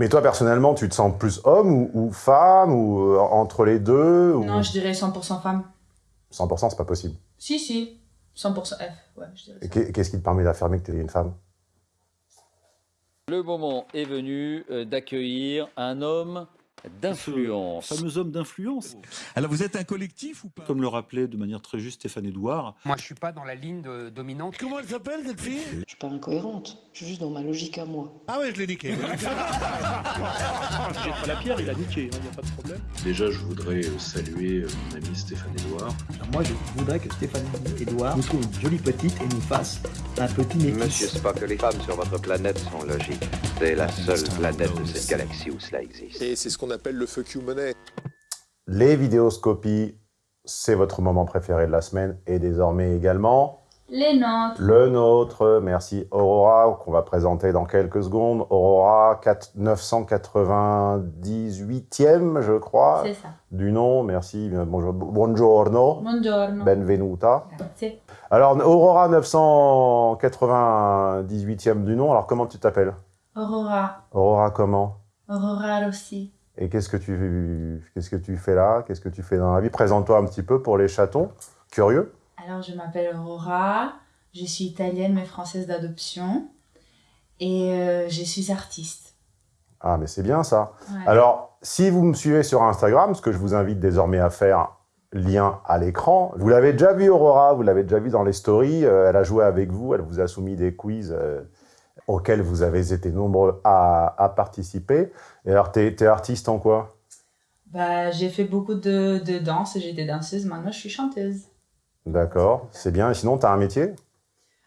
Mais toi, personnellement, tu te sens plus homme ou, ou femme ou euh, entre les deux ou... Non, je dirais 100% femme. 100%, c'est pas possible. Si, si. 100% F, ouais, je dirais Qu'est-ce qui te permet d'affirmer que tu es une femme? Le moment est venu euh, d'accueillir un homme d'influence. Ce fameux homme d'influence, Alors vous êtes un collectif ou pas? Comme le rappelait de manière très juste Stéphane Edouard. Moi, je suis pas dans la ligne de- dominante. Comment elle s'appelle cette fille? Je suis pas incohérente, je suis juste dans ma logique à moi. Ah ouais, je l'ai niqué. Pas la pierre, il a niqué, il n'y a pas de problème. Déjà, je voudrais euh, saluer euh, mon ami Stéphane Edouard. Moi, je voudrais que Stéphanie Edouard nous trouve une jolie petite et nous fasse un petit métis. Monsieur Spock, les femmes sur votre planète sont logiques. C'est la seule planète de cette galaxie où cela existe. Et c'est ce qu'on appelle le fuck you money. Les vidéoscopies, c'est votre moment préféré de la semaine et désormais également Les nôtres. le nôtre. Merci Aurora, qu'on va présenter dans quelques secondes. Aurora 4 998e, je crois, C'est ça. du nom. Merci. Bonjour, buongiorno. Buongiorno. Benvenuta. Grazie. Alors, Aurora 998e du nom, alors comment tu t'appelles? Aurora. Aurora comment? Aurora Rossi. Et qu'est-ce que tu qu'est-ce que tu fais là? Qu'est-ce que tu fais dans la vie? Présente-toi un petit peu pour les chatons curieux. Alors, je m'appelle Aurora. Je suis italienne mais française d'adoption. Et euh, je suis artiste. Ah, mais c'est bien ça. Ouais. Alors, si vous me suivez sur Instagram, ce que je vous invite désormais à faire, lien à l'écran, vous l'avez déjà vu Aurora, vous l'avez déjà vu dans les stories, euh, elle a joué avec vous, elle vous a soumis des quiz euh, auxquels vous avez été nombreux à, à participer. Et alors, t'es es artiste en quoi? Bah, j'ai fait beaucoup de, de danse. J'étais danseuse. Maintenant, je suis chanteuse. D'accord, c'est bien. Et sinon, t'as un métier?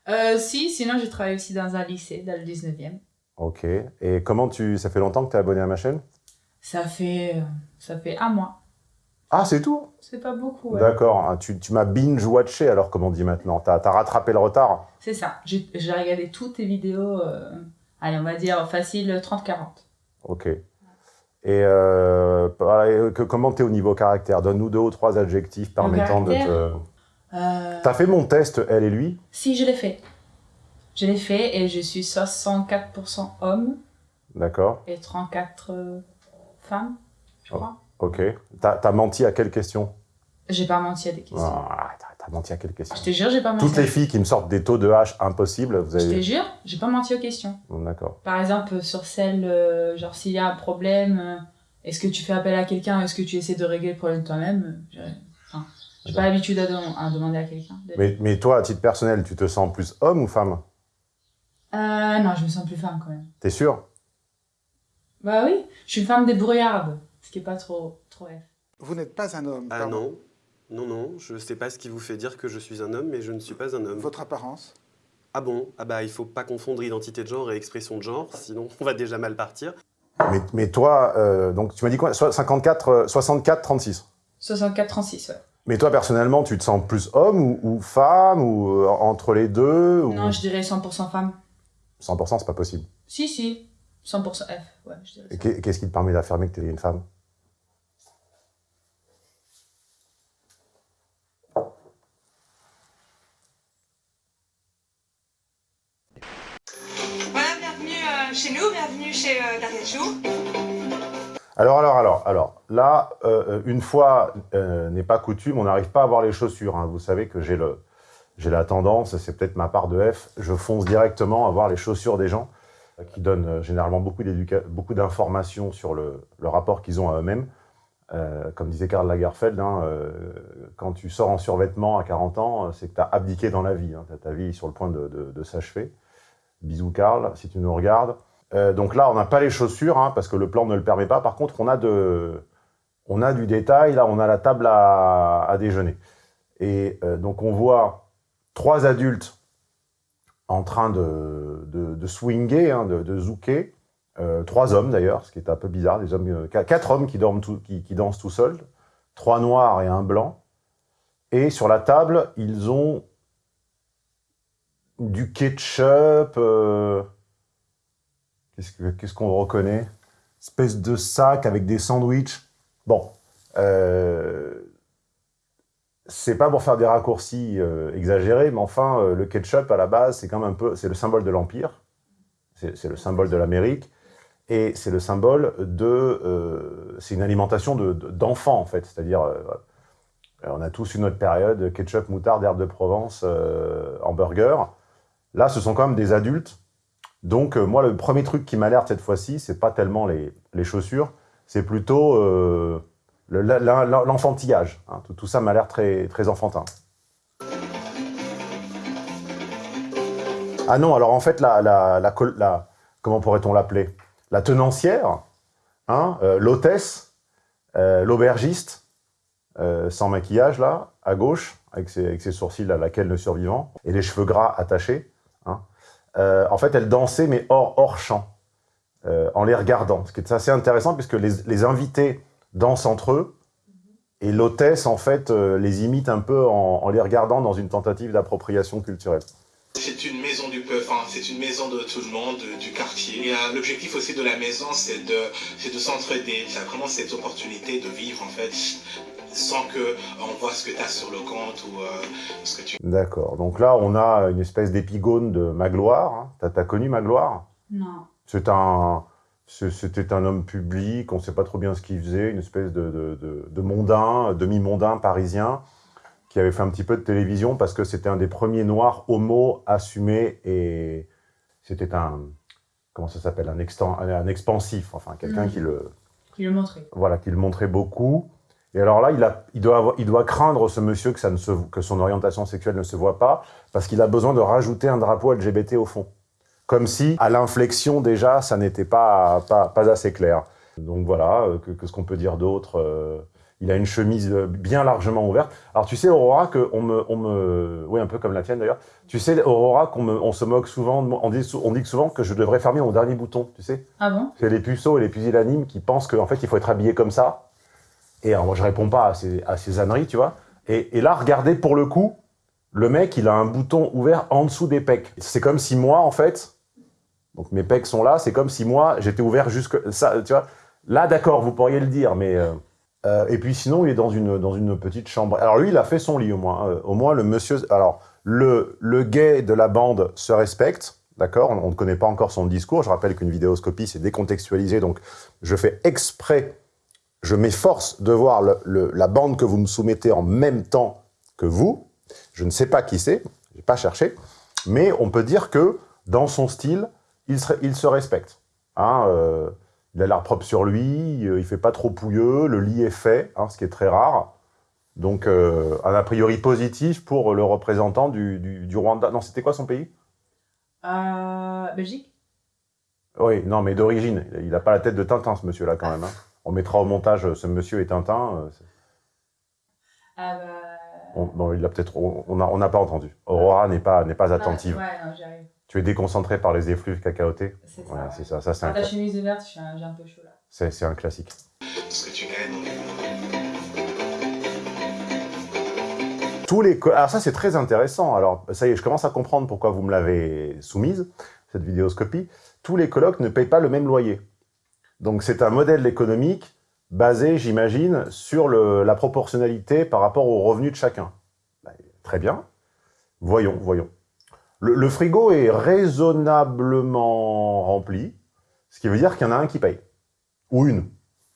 Euh, si, sinon, je travaille aussi dans un lycée, dans le 19e. Ok. Et comment tu... Ça fait longtemps que tu es abonné à ma chaîne? Ça fait, euh, ça fait un mois. Ah, c'est tout? C'est pas beaucoup, ouais. D'accord. Ah, Tu, tu m'as binge-watché, alors, comme on dit maintenant. T'as as rattrapé le retard? C'est ça. J'ai regardé toutes tes vidéos, euh, allez, on va dire facile 30-40. Ok. Et euh, que, comment t'es au niveau caractère? Donne-nous deux ou trois adjectifs permettant de te... Euh, T'as fait mon test, elle et lui? Si, je l'ai fait. Je l'ai fait et je suis 64% homme D'accord. et 34 euh, femmes, je crois. Ok. T'as as menti à quelle question? J'ai pas menti à des questions. Ah, T'as menti à quelle question? Je te jure, j'ai pas menti. Toutes les filles qui me sortent des taux de H impossibles, vous Je te avez... jure, j'ai pas menti aux questions. D'accord. Par exemple, sur celle, euh, genre s'il y a un problème, euh, est-ce que tu fais appel à quelqu'un, est-ce que tu essaies de régler le problème toi-même euh, enfin, j'ai pas l'habitude à, dem- à demander à quelqu'un. Mais, mais toi, à titre personnel, tu te sens plus homme ou femme? Euh, non, je me sens plus femme quand même. T'es sûr Bah oui, je suis une femme débrouillarde, ce qui est pas trop, trop F. Vous n'êtes pas un homme. Ah pardon. non, non, non, je sais pas ce qui vous fait dire que je suis un homme, mais je ne suis pas un homme. Votre apparence Ah bon? Ah bah il faut pas confondre identité de genre et expression de genre, sinon on va déjà mal partir. mais, mais toi, euh, donc tu m'as dit quoi? So- 54, euh, 64, 36 64-36, ouais. Mais toi, personnellement, tu te sens plus homme ou, ou femme ou euh, entre les deux ou... Non, je dirais 100% femme. 100%, c'est pas possible. Si, si, 100% F, ouais, je dirais Et ça. qu'est- Qu'est-ce qui te permet d'affirmer que tu es une femme? Chez nous, bienvenue chez euh. Alors, alors, alors, alors, là, euh, une fois euh, n'est pas coutume, on n'arrive pas à voir les chaussures. hein. Vous savez que j'ai le, j'ai la tendance, c'est peut-être ma part de F, je fonce directement à voir les chaussures des gens, euh, qui donnent euh, généralement beaucoup, d'informations sur le, le rapport qu'ils ont à eux-mêmes. Euh, comme disait Karl Lagerfeld, hein, euh, quand tu sors en survêtement à 40 ans, euh, c'est que tu as abdiqué dans la vie. As ta vie sur le point de s'achever. Bisous Karl, si tu nous regardes. Euh, donc là, on n'a pas les chaussures, hein, parce que le plan ne le permet pas. Par contre, on a, de, on a du détail. Là, on a la table à, déjeuner. Et euh, donc, on voit trois adultes en train de, de, de swinger, hein, de, de zouker. Euh, trois hommes, d'ailleurs, ce qui est un peu bizarre. Des hommes, qu- quatre hommes qui, dorment qui, qui dansent tout seuls. Trois noirs et un blanc. Et sur la table, ils ont du ketchup... euh, Qu'est-ce que- qu'est-ce qu'on reconnaît? Espèce de sac avec des sandwichs. Bon, euh, c'est pas pour faire des raccourcis euh, exagérés, mais enfin, le ketchup, à la base, c'est quand même un peu... C'est le symbole de l'Empire. C'est le symbole de l'Amérique. Et c'est le symbole de... c'est une alimentation de- de- d'enfants, en fait. C'est-à-dire, on a tous une autre période, ketchup, moutarde, herbe de Provence, hamburger. Là, ce sont quand même des adultes. Donc, euh, moi, le premier truc qui m'alerte cette fois-ci, c'est pas tellement les, les chaussures, c'est plutôt euh, le- la- la- la- l'enfantillage. hein. Tout, ça m'a l'air très, très enfantin. Ah non, alors en fait, la, la, la comment pourrait-on l'appeler? La tenancière, hein, euh, l'hôtesse, l'aubergiste, sans maquillage, là, à gauche, avec ses, avec ses sourcils à laquelle le survivant, et les cheveux gras attachés. Hein. Euh, en fait, elle dansait, mais hors, hors champ, euh, en les regardant. Ce qui est assez intéressant, puisque les, invités dansent entre eux, et l'hôtesse, en fait, euh, les imite un peu en, les regardant dans une tentative d'appropriation culturelle. C'est une maison du peuple, c'est une maison de tout le monde, de- du quartier. L'objectif aussi de la maison, c'est de, c'est de s'entraider. C'est vraiment cette opportunité de vivre, en fait, sans que euh, on voit ce que tu as sur le compte ou euh, ce que tu... D'accord. Donc là, on a une espèce d'épigone de Magloire. hein. T'as t'as connu Magloire? Non. C'est un, c'est- c'était un homme public, on ne sait pas trop bien ce qu'il faisait, une espèce de, de, de- de mondain, demi-mondain parisien, qui avait fait un petit peu de télévision parce que c'était un des premiers noirs homo assumés et c'était un, comment ça s'appelle, un, expansif, enfin quelqu'un Mhm. qui le, Il le montrait. voilà, qui le montrait beaucoup. Et alors là, il, a, il, doit avoir- il doit craindre, ce monsieur, que, ça ne se, que son orientation sexuelle ne se voit pas, parce qu'il a besoin de rajouter un drapeau LGBT au fond. Comme si, à l'inflexion, déjà, ça n'était pas, pas, pas assez clair. Donc voilà, euh, que, que ce qu'on peut dire d'autre euh, Il a une chemise euh, bien largement ouverte. Alors tu sais, Aurora, que on me, on me... Oui, un peu comme la tienne d'ailleurs. Tu sais, Aurora, qu'on on se moque souvent, on dit, on dit souvent que je devrais fermer mon dernier bouton, tu sais Ah bon? C'est les puceaux et les pusillanimes qui pensent qu'en fait, il faut être habillé comme ça. Et moi, je réponds pas à ces, à ces âneries, tu vois. Et, là, regardez, pour le coup, le mec, il a un bouton ouvert en dessous des pecs. C'est comme si moi, en fait, donc mes pecs sont là, c'est comme si moi, j'étais ouvert jusque... Ça, tu vois. Là, d'accord, vous pourriez le dire, mais... euh, euh, et puis sinon, il est dans une, dans une petite chambre. Alors lui, il a fait son lit, au moins. Euh, au moins, le monsieur... Alors, le, le gay de la bande se respecte, d'accord on, on ne connaît pas encore son discours. Je rappelle qu'une vidéoscopie, c'est décontextualisé, donc je fais exprès, je m'efforce de voir le- le- la bande que vous me soumettez en même temps que vous. Je ne sais pas qui c'est, je n'ai pas cherché, mais on peut dire que, dans son style, il se, il se respecte. Hein, euh, il a l'air propre sur lui, euh, il fait pas trop pouilleux, le lit est fait, hein, ce qui est très rare. Donc, euh, un a priori positif pour le représentant du, du- du Rwanda. Non, c'était quoi son pays? Euh, Belgique? Oui, non, mais d'origine. Il n'a pas la tête de Tintin, ce monsieur-là, quand même. hein. On mettra au montage euh, ce monsieur et Tintin. euh, Ah bah... on- bon, il a peut-être... On n'a on n'a pas entendu. Aurora n'est pas, n'est pas attentive. Ouais, non, j'arrive. Tu es déconcentré par les effluves cacaotés C'est ça, ouais. c'est ça. Ça, c'est un, ta chemise est verte, j'ai un, peu chaud là. c'est- c'est un classique. Tous les Alors ça, c'est très intéressant. Alors, ça y est, je commence à comprendre pourquoi vous me l'avez soumise, cette vidéoscopie. Tous les colocs ne payent pas le même loyer. Donc, c'est un modèle économique basé, j'imagine, sur le- la proportionnalité par rapport aux revenus de chacun. Ben, très bien. Voyons, voyons. Le, le frigo est raisonnablement rempli, ce qui veut dire qu'il y en a un qui paye. Ou une.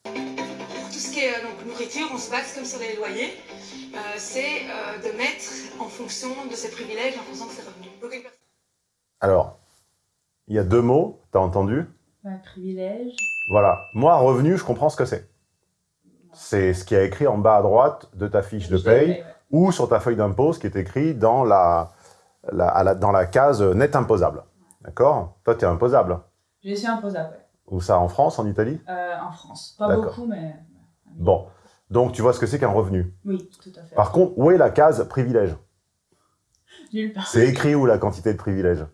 Tout ce qui est euh, donc, nourriture, on se base comme sur les loyers. Euh, c'est euh, de mettre en fonction de ses privilèges, en fonction de ses revenus. Alors, il y a deux mots, t'as entendu? Ouais, privilège. Voilà. Moi, revenu, je comprends ce que c'est. C'est ce qui est écrit en bas à droite de ta fiche de paye, ouais. ou sur ta feuille d'impôt, ce qui est écrit dans la, la- à la- dans la case net imposable. D'accord? Toi, tu es imposable. Je suis imposable, ouais. Où ça En France, en Italie? Euh, en France. Pas beaucoup, mais... Bon. Donc, tu vois ce que c'est qu'un revenu? Oui, tout à fait. Par contre, où est la case privilège? Nulle part. C'est écrit où la quantité de privilèges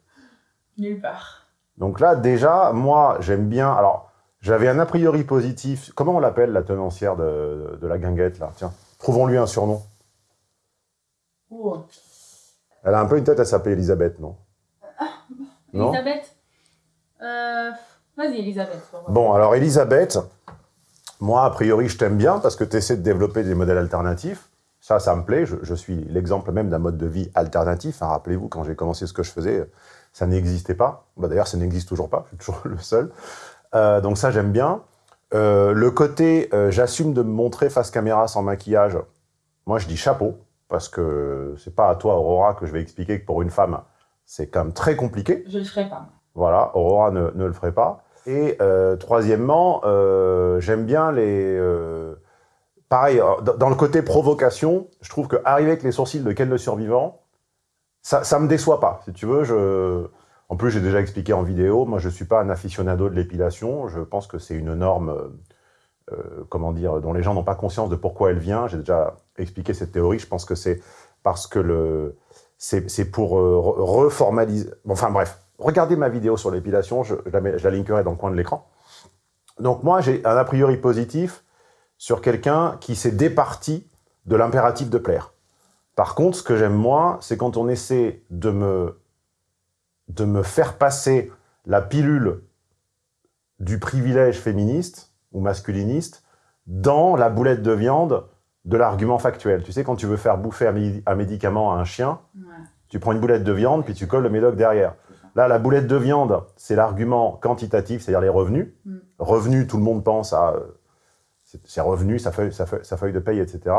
Nulle part. Donc là, déjà, moi, j'aime bien... Alors, j'avais un a priori positif. Comment on l'appelle, la tenancière de, de la guinguette, là? Tiens, trouvons-lui un surnom. Oh. Elle a un peu une tête à s'appeler Elisabeth, non? Non? Elisabeth? Euh... Vas-y, Elisabeth. Bon, alors Elisabeth, moi, a priori, je t'aime bien parce que tu essaies de développer des modèles alternatifs. Ça, ça me plaît. Je, je suis l'exemple même d'un mode de vie alternatif. hein. Rappelez-vous, quand j'ai commencé ce que je faisais, ça n'existait pas. Bah, D'ailleurs, ça n'existe toujours pas. Je suis toujours le seul. Euh, donc ça, j'aime bien. Euh, le côté, euh, j'assume de me montrer face caméra sans maquillage, moi, je dis chapeau, parce que c'est pas à toi, Aurora, que je vais expliquer que pour une femme, c'est quand même très compliqué. Je le ferai pas. Voilà, Aurora ne, ne le ferait pas. Et troisièmement, j'aime bien les... pareil, dans dans le côté provocation, je trouve qu'arriver avec les sourcils de Ken le Survivant, ça, ça me déçoit pas, si tu veux. Je... En plus, j'ai déjà expliqué en vidéo, moi je suis pas un aficionado de l'épilation, je pense que c'est une norme, euh, euh, comment dire, dont les gens n'ont pas conscience de pourquoi elle vient. J'ai déjà expliqué cette théorie, je pense que c'est parce que c'est pour euh, re- reformaliser... Bon, Enfin bref, regardez ma vidéo sur l'épilation, je, la je la linkerai dans le coin de l'écran. Donc moi, j'ai un a priori positif sur quelqu'un qui s'est départi de l'impératif de plaire. Par contre, ce que j'aime moins, c'est quand on essaie de me, de me faire passer la pilule du privilège féministe ou masculiniste dans la boulette de viande de l'argument factuel. Tu sais, quand tu veux faire bouffer un, mé- un médicament à un chien, tu prends une boulette de viande, puis tu colles le médoc derrière. Là, la boulette de viande, c'est l'argument quantitatif, c'est-à-dire les revenus. Mm. Revenus, tout le monde pense à c'est- ses revenus, sa feuille, sa, feuille, sa feuille de paye, etc.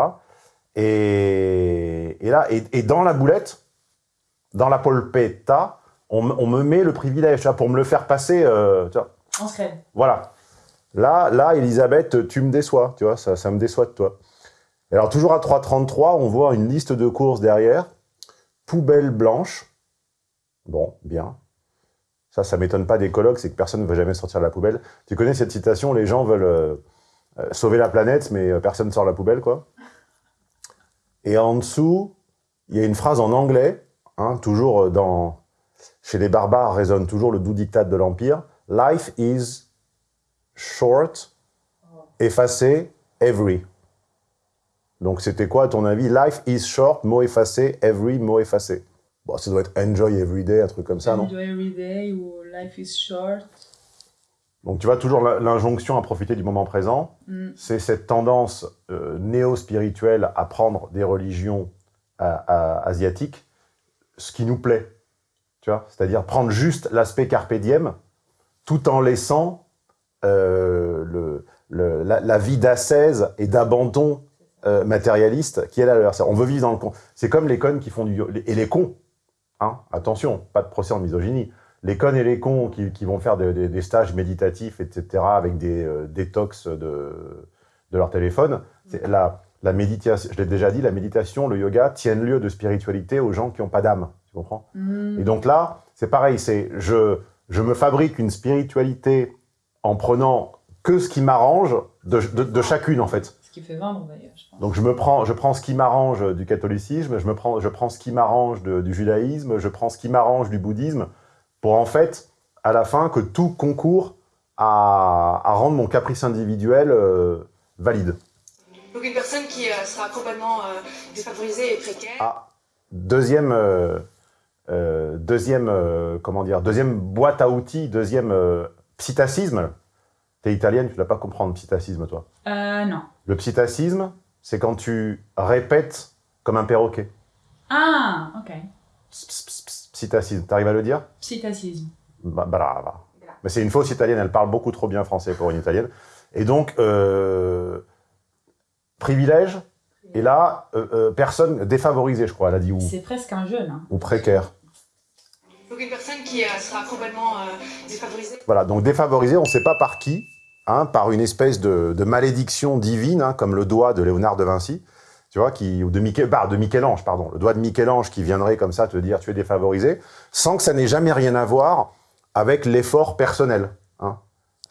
Et, et là, et, et dans la boulette, dans la polpetta, on, me- on me met le privilège, tu vois, pour me le faire passer. euh, tu vois. On se crève. Voilà. Là, là, Elisabeth, tu me déçois, tu vois, ça, ça me déçoit de toi. Et alors, toujours à 3,33, on voit une liste de courses derrière. Poubelle blanche. Bon, bien. Ça, ça m'étonne pas des colloques, c'est que personne ne va jamais sortir de la poubelle. Tu connais cette citation, les gens veulent euh, euh, sauver la planète, mais personne ne sort la poubelle, quoi. Et en dessous, il y a une phrase en anglais, hein, toujours dans... Chez les barbares résonne toujours le doux dictat de l'Empire. Life is short, effacé, every. Donc c'était quoi à ton avis? Life is short, mot effacé, every, mot effacé. Bon, ça doit être enjoy every day, un truc comme ça, non? Enjoy every day ou life is short. Donc tu vois toujours l'injonction à profiter du moment présent. Mm. C'est cette tendance euh, néo-spirituelle à prendre des religions euh, euh, asiatiques, ce qui nous plaît. C'est-à-dire prendre juste l'aspect carpe diem, tout en laissant euh, la, vie d'ascèse et d'abandon euh, matérialiste qui est. C'est- On veut vivre dans le con. C'est comme les connes qui font du... Et les cons, hein, attention, pas de procès en misogynie. Les connes et les cons qui, vont faire des, stages méditatifs, etc., avec des euh, détox de, de leur téléphone, la méditation, je l'ai déjà dit, la méditation, le yoga tiennent lieu de spiritualité aux gens qui n'ont pas d'âme, tu comprends Mm. Et donc là, c'est pareil, c'est je, je me fabrique une spiritualité en prenant que ce qui m'arrange de, de- de chacune, en fait. Ce qui fait vendre d'ailleurs, je pense. Donc je me prends, je prends ce qui m'arrange du catholicisme, je, me prends, je prends ce qui m'arrange du judaïsme, je prends ce qui m'arrange du bouddhisme, pour en fait, à la fin, que tout concourt à, à rendre mon caprice individuel euh, valide. Donc une personne qui euh, sera complètement euh, défavorisée et précaire. Ah, deuxième, euh, deuxième, euh, comment dire, deuxième boîte à outils, deuxième euh, psittacisme. T'es italienne, tu ne vas pas comprendre psittacisme, toi. Euh, non. Le psittacisme, c'est quand tu répètes comme un perroquet. Ah, ok. Psittacisme, t'arrives à le dire? Psittacisme. Bah, brava. Mais c'est une fausse italienne, elle parle beaucoup trop bien français pour une italienne. Et donc, privilège, et là, euh, euh, personne défavorisée, je crois, elle a dit, ou, C'est presque un jeune. Hein. ou précaire. Donc une personne qui euh, sera complètement euh, défavorisée. Voilà, donc défavorisé, on ne sait pas par qui, hein, par une espèce de, de malédiction divine, hein, comme le doigt de Léonard de Vinci, tu vois, qui, ou de, Michel, bah, de Michel-Ange, pardon, le doigt de Michel-Ange qui viendrait comme ça te dire tu es défavorisé, sans que ça n'ait jamais rien à voir avec l'effort personnel. hein.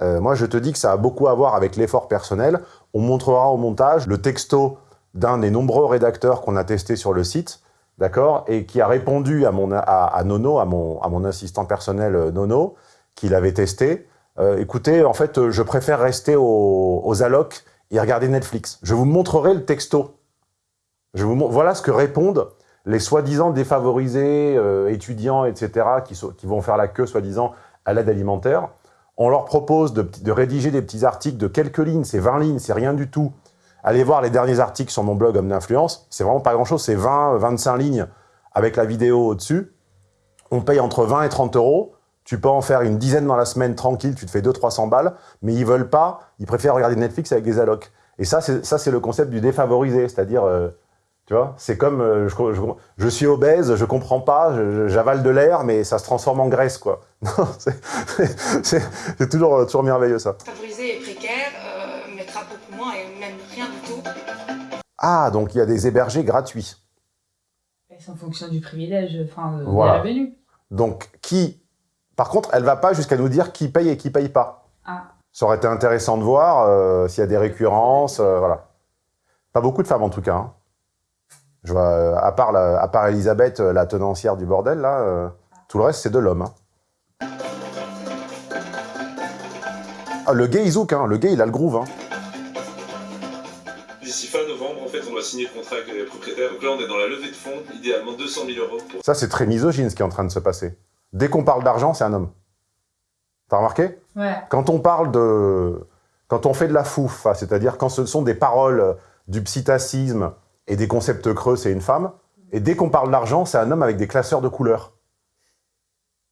Euh, moi, je te dis que ça a beaucoup à voir avec l'effort personnel. On montrera au montage le texto d'un des nombreux rédacteurs qu'on a testé sur le site, d'accord, et qui a répondu à, mon, à, Nono, à mon, à mon assistant personnel euh, Nono, qu'il avait testé. Euh, écoutez, en fait, euh, je préfère rester aux, aux allocs et regarder Netflix. Je vous montrerai le texto. Je vous voilà ce que répondent les soi-disant défavorisés, étudiants, etc., qui, qui vont faire la queue, soi-disant, à l'aide alimentaire. On leur propose de, de rédiger des petits articles de quelques lignes, c'est 20 lignes, c'est rien du tout. Allez voir les derniers articles sur mon blog Homme d'influence, c'est vraiment pas grand-chose, c'est 20, 25 lignes avec la vidéo au-dessus. On paye entre 20 et 30 euros Tu peux en faire une dizaine dans la semaine, tranquille, tu te fais 200-300 balles, mais ils veulent pas, ils préfèrent regarder Netflix avec des allocs. Et ça, c'est le concept du défavorisé, c'est-à-dire, euh, tu vois, c'est comme, euh, je, suis obèse, je comprends pas, j'avale de l'air, mais ça se transforme en graisse, quoi. C'est- toujours, euh, toujours merveilleux, ça. Ah, donc il y a des hébergés gratuits. C'est en fonction du privilège, enfin, de, Voilà. Donc, qui... Par contre, elle va pas jusqu'à nous dire qui paye et qui paye pas. Ah. Ça aurait été intéressant de voir euh, s'il y a des récurrences, euh, voilà. Pas beaucoup de femmes, en tout cas. hein. Je vois, euh, à part, la- à part Elisabeth, la tenancière du bordel, là, euh, tout le reste, c'est de l'homme. hein. Ah, le gay, il zouk, hein. Le gay, il a le groove, hein. Fait, on doit signer le contrat avec les propriétaires. Donc là, on est dans la levée de fonds, idéalement 200 000 euros pour Ça, c'est très misogyne, ce qui est en train de se passer. Dès qu'on parle d'argent, c'est un homme. T'as remarqué? Ouais. Quand on parle de... Quand on fait de la fouf, c'est-à-dire quand ce sont des paroles du psittacisme et des concepts creux, c'est une femme. Et dès qu'on parle d'argent, c'est un homme avec des classeurs de couleurs.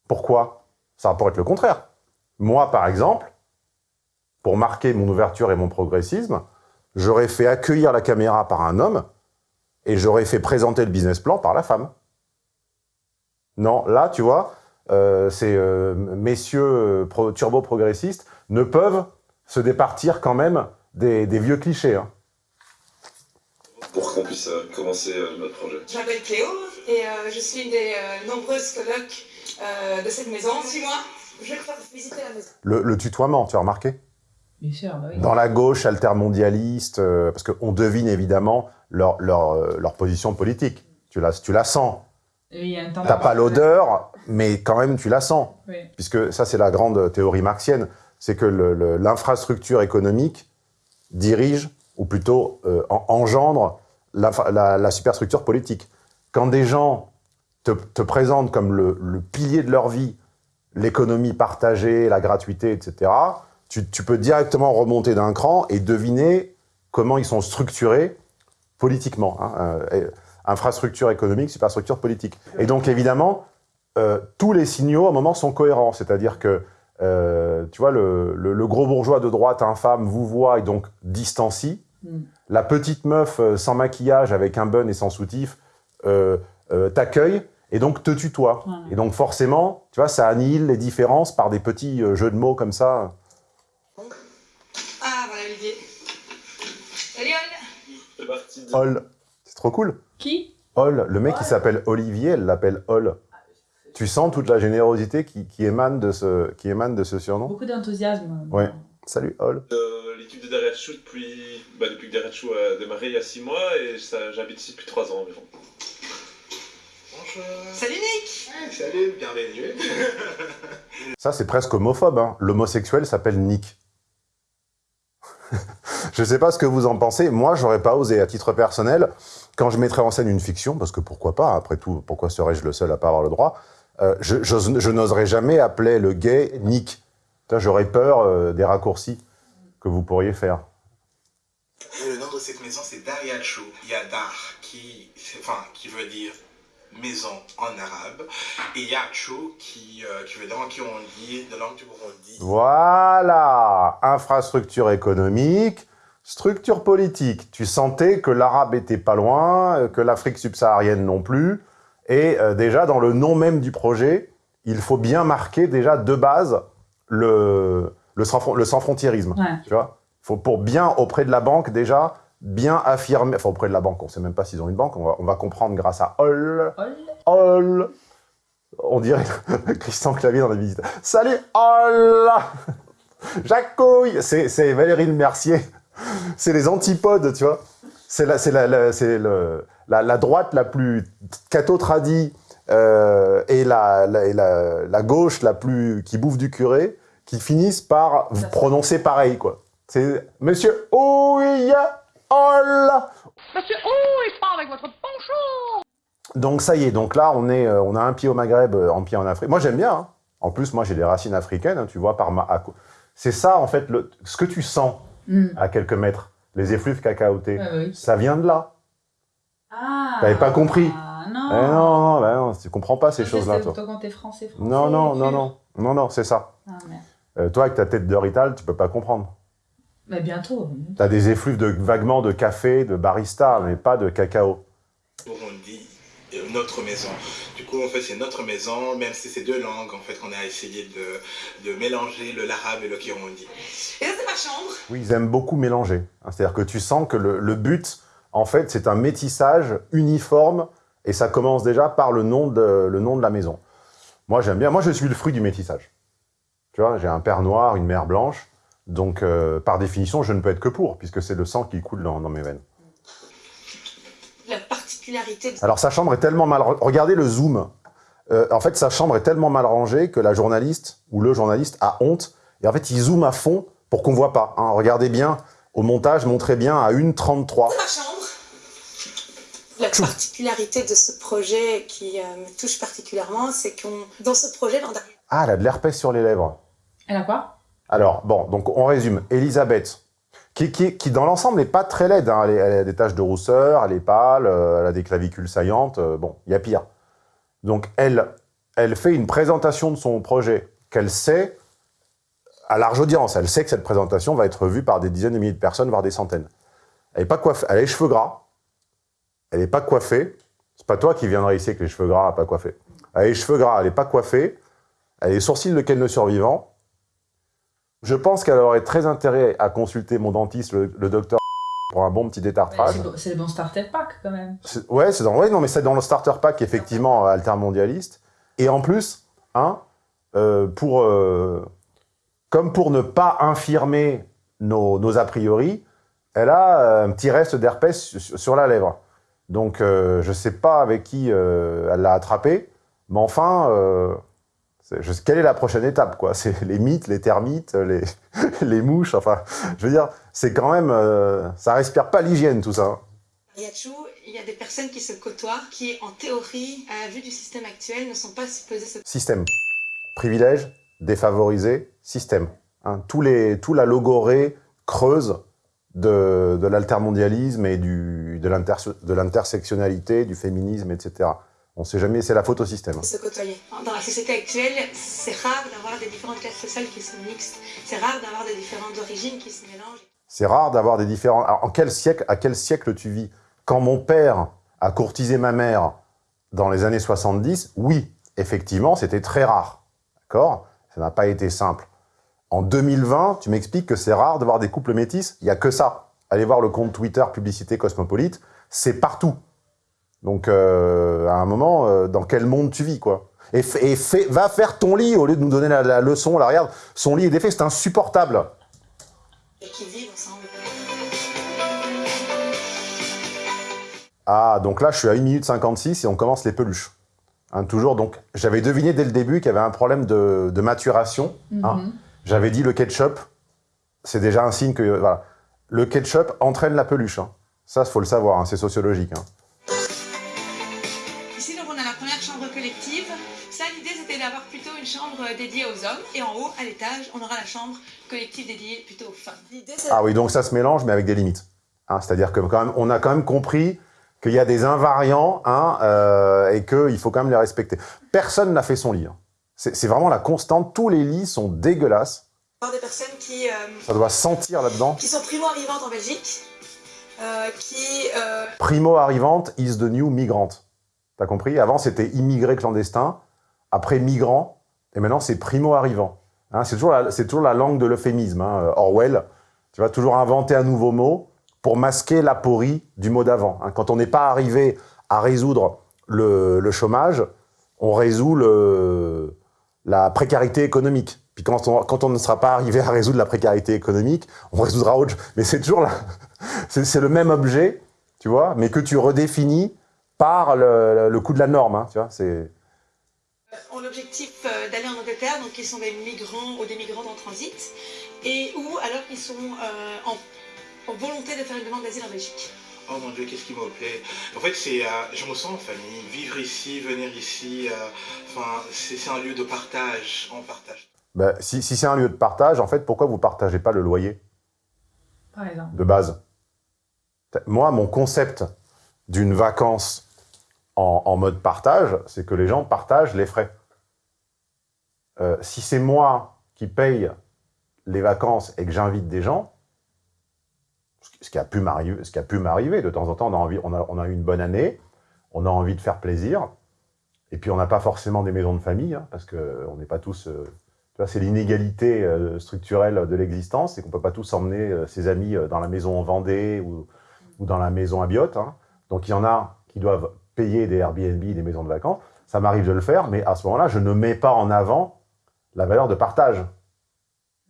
Pourquoi? Ça pourrait être le contraire. Moi, par exemple, pour marquer mon ouverture et mon progressisme, j'aurais fait accueillir la caméra par un homme et j'aurais fait présenter le business plan par la femme. Non, là, tu vois, euh, ces euh, messieurs euh, pro- turbo-progressistes ne peuvent se départir quand même des, des vieux clichés. hein. pour qu'on puisse euh, commencer euh, notre projet. Je m'appelle Cléo et euh, je suis une des euh, nombreuses colocs euh, de cette maison. Suis-moi, je vais visiter la maison. Le, le tutoiement, tu as remarqué? Bien sûr, bah oui. Dans la gauche altermondialiste, euh, parce qu'on devine évidemment leur, leur, euh, leur position politique. Tu la, tu la sens. T'as pas l'odeur, mais quand même tu la sens. Oui. Puisque ça, c'est la grande théorie marxienne, c'est que l'infrastructure économique dirige, ou plutôt euh, en- engendre, l'infra- la, la superstructure politique. Quand des gens te, te présentent comme le, le pilier de leur vie, l'économie partagée, la gratuité, etc., tu, tu peux directement remonter d'un cran et deviner comment ils sont structurés politiquement. hein. Euh, infrastructure économique, superstructure politique. Et donc, évidemment, euh, tous les signaux, à un moment, sont cohérents. C'est-à-dire que, euh, tu vois, le, le- le gros bourgeois de droite infâme vous voit et donc distancie. Mm. La petite meuf sans maquillage, avec un bun et sans soutif, t'accueille et donc te tutoie. Et donc, forcément, tu vois, ça annihile les différences par des petits jeux de mots comme ça. Ah, voilà Olivier. Salut Anne C'est parti. Hall. C'est trop cool. Qui? Hall, le mec qui s'appelle Olivier, elle l'appelle Hall. Tu sens toute la générosité qui, qui émane, de ce, qui émane de ce surnom? Beaucoup d'enthousiasme. Ouais. Salut Hall. Euh, L'équipe de Derrière Chou depuis, bah, depuis que Derrière Chou a démarré il y a 6 mois et j'habite ici depuis 3 ans environ. Bonjour. Salut Nick Salut, bienvenue. Ça, c'est presque homophobe. Hein. L'homosexuel s'appelle Nick. je sais pas ce que vous en pensez. Moi, j'aurais pas osé, à titre personnel, quand je mettrais en scène une fiction, parce que pourquoi pas, après tout, pourquoi serais-je le seul à pas avoir le droit euh, je, n'oserais jamais appeler le gay Nick. J'aurais peur euh, des raccourcis que vous pourriez faire. Le nom de cette maison, c'est Dariachu. Il y a Dar qui, enfin, qui veut dire maison en arabe, et Yachu qui, euh, qui veut dire qui on dit, de langue du Burundi. Voilà Infrastructure économique, structure politique. Tu sentais que l'arabe était pas loin, euh, que l'Afrique subsaharienne non plus. Et euh, déjà, dans le nom même du projet, il faut bien marquer déjà de base le, le, sans, le sans-frontiérisme. Ouais. Tu vois faut Pour bien, auprès de la banque, déjà, bien affirmer... Enfin, auprès de la banque, on sait même pas s'ils ont une banque, on va, on va comprendre grâce à Hall. Hall. On dirait Christian Clavier dans la visite. Salut Hall Jacouille C'est c'est Valérie Le Mercier. C'est les antipodes, tu vois. C'est la, c'est la, la- c'est le- la, la droite la plus catho-tradie euh, et, la, et gauche la plus qui bouffe du curé qui finissent par prononcer pareil, quoi. C'est Monsieur Ouille Hall Monsieur, il parle avec votre poncho Donc ça y est, donc là on est, euh, on a un pied au Maghreb, euh, un pied en Afrique. Moi j'aime bien. hein. En plus moi j'ai des racines africaines, hein, tu vois par ma. C'est ça en fait le, ce que tu sens Mm. à quelques mètres, les effluves cacaotés. Oui. Ça vient de là. Ah T'avais pas compris. Ah non Eh non, non, bah non, tu comprends pas ces choses-là, c'est- toi. Toi, quand t'es français, français. Non, non, non, non. Non, non, c'est ça. Ah, merde. Euh, toi, avec ta tête de Rital, tu peux pas comprendre. Mais bientôt. T'as des effluves de, vaguement de café, de barista, mais pas de cacao. Burundi, notre maison. Du coup, en fait, c'est notre maison, même si c'est deux langues, en fait, qu'on a essayé de, de mélanger le l'arabe et le kirundi. Et là, c'est ma chambre. Oui, ils aiment beaucoup mélanger. Hein, C'est-à-dire que tu sens que le, le but, en fait, c'est un métissage uniforme, et ça commence déjà par le nom de, le nom de la maison. Moi, j'aime bien. Moi, je suis le fruit du métissage. Tu vois, j'ai un père noir, une mère blanche, donc euh, par définition, je ne peux être que pour, puisque c'est le sang qui coule dans, dans mes veines. La particularité de Alors sa chambre est tellement mal... Regardez le zoom. Euh, en fait, sa chambre est tellement mal rangée que la journaliste, ou le journaliste, a honte. Et en fait, il zoome à fond pour qu'on voit pas. hein. Regardez bien, au montage, montrez bien à 1,33. ma chambre. La particularité de ce projet qui euh, me touche particulièrement, c'est qu'on, dans ce projet, l'an dernier, Ah, elle a de l'herpès sur les lèvres. Elle a quoi? Alors, bon, donc on résume. Elisabeth, qui, dans l'ensemble n'est pas très laide. hein. Elle, a des taches de rousseur, elle est pâle, euh, elle a des clavicules saillantes. euh, bon, il y a pire. Donc, elle, elle fait une présentation de son projet qu'elle sait à large audience. Elle sait que cette présentation va être vue par des dizaines de milliers de personnes, voire des centaines. Elle est pas coiffée. Elle a les cheveux gras. Elle n'est pas coiffée. C'est pas toi qui viendrais ici avec les cheveux gras, pas coiffée. Elle a les cheveux gras, elle n'est pas coiffée. Elle a les sourcils de Ken le survivant. Je pense qu'elle aurait très intérêt à consulter mon dentiste, le, le docteur, pour un bon petit détartrage. C'est le bon starter pack quand même. Ouais, c'est dans, ouais, non, mais c'est dans le starter pack, effectivement, altermondialiste. Et en plus, hein, euh, pour, euh, comme pour ne pas infirmer nos, nos a priori, elle a euh, un petit reste d'herpès sur, la lèvre. Donc, euh, je ne sais pas avec qui elle l'a attrapé, mais enfin, je- quelle est la prochaine étape quoi? C'est les mythes, les termites, les, les mouches, enfin, je veux dire, c'est quand même... euh, ça respire pas l'hygiène, tout ça. hein. Yachou, il y a des personnes qui se côtoient, qui, en théorie, à la vue du système actuel, ne sont pas supposées se Système. Privilège, défavorisé, système. Hein, tous les, tout la logorée creuse de, de l'altermondialisme et du, de l'intersectionnalité, du féminisme, etc. On sait jamais, c'est la faute au système. se côtoyer. Dans la société actuelle, c'est rare d'avoir des différentes classes sociales qui sont mixtes. C'est rare d'avoir des différentes origines qui se mélangent. C'est rare d'avoir des différents... Alors, en quel siècle, à quel siècle tu vis? Quand mon père a courtisé ma mère dans les années 70, oui, effectivement, c'était très rare. D'accord? Ça n'a pas été simple. En 2020, tu m'expliques que c'est rare de voir des couples métis? Il n'y a que ça. Allez voir le compte Twitter Publicité Cosmopolite, c'est partout. Donc, euh, à un moment, euh, dans quel monde tu vis, quoi? Et, et fais- va faire ton lit au lieu de nous donner la, la leçon. Là, regarde, son lit est défait, c'est insupportable. et qui vivent ensemble. Ah, donc là, je suis à 1 minute 56 et on commence les peluches. Hein, toujours, donc, j'avais deviné dès le début qu'il y avait un problème de, de maturation. hein. Mhm. J'avais dit le ketchup, c'est déjà un signe que, voilà. Le ketchup entraîne la peluche. hein. Ça, il faut le savoir, hein, c'est sociologique. Ça, l'idée, c'était d'avoir plutôt une chambre dédiée aux hommes. Et en haut, à l'étage, on aura la chambre collective dédiée plutôt aux femmes. Ah oui, donc ça se mélange, mais avec des limites. Hein, C'est-à-dire que quand même, on a quand même compris qu'il y a des invariants hein, euh, et qu'il faut quand même les respecter. Personne n'a fait son lit. hein. C'est vraiment la constante. Tous les lits sont dégueulasses. des personnes qui, euh, Ça doit sentir là-dedans. qui sont primo-arrivantes en Belgique, euh, qui... euh, Primo-arrivante is the new migrante. T'as compris? Avant, c'était immigré clandestin, après migrant, et maintenant, c'est primo-arrivant. Hein, c'est toujours, la- toujours la langue de l'euphémisme. hein, Orwell, tu vas toujours inventer un nouveau mot pour masquer l'aporie du mot d'avant. hein. Quand on n'est pas arrivé à résoudre le, chômage, on résout la précarité économique. Puis quand on, quand on ne sera pas arrivé à résoudre la précarité économique, on résoudra autre chose. Mais c'est toujours la, c'est c'est le même objet, tu vois, mais que tu redéfinis par le, le coût de la norme, hein, tu vois. C'est ont l'objectif euh, d'aller en Angleterre, donc ils sont des migrants ou des migrantes en transit, et ou alors qu'ils sont euh, en, en volonté de faire une demande d'asile en Belgique. Oh mon dieu, qu'est-ce qui me plaît. En fait, c'est, euh, je me sens en famille. Vivre ici, venir ici, euh, enfin, c'est c'est un lieu de partage. On partage. ben, si, si c'est un lieu de partage, en fait, pourquoi vous partagez pas le loyer? Par exemple. de base Moi, mon concept d'une vacance en, mode partage, c'est que les gens partagent les frais. Euh, si c'est moi qui paye les vacances et que j'invite des gens, ce qui a pu m'arriver, de temps en temps, on a, envie, on, a, eu une bonne année, on a envie de faire plaisir, et puis on n'a pas forcément des maisons de famille, hein, parce qu'on n'est pas tous... euh, c'est l'inégalité euh, structurelle de l'existence, c'est qu'on peut pas tous emmener euh, ses amis dans la maison en Vendée ou, dans la maison à Biot. hein. Donc il y en a qui doivent payer des Airbnb, des maisons de vacances. Ça m'arrive de le faire, mais à ce moment-là, je ne mets pas en avant la valeur de partage.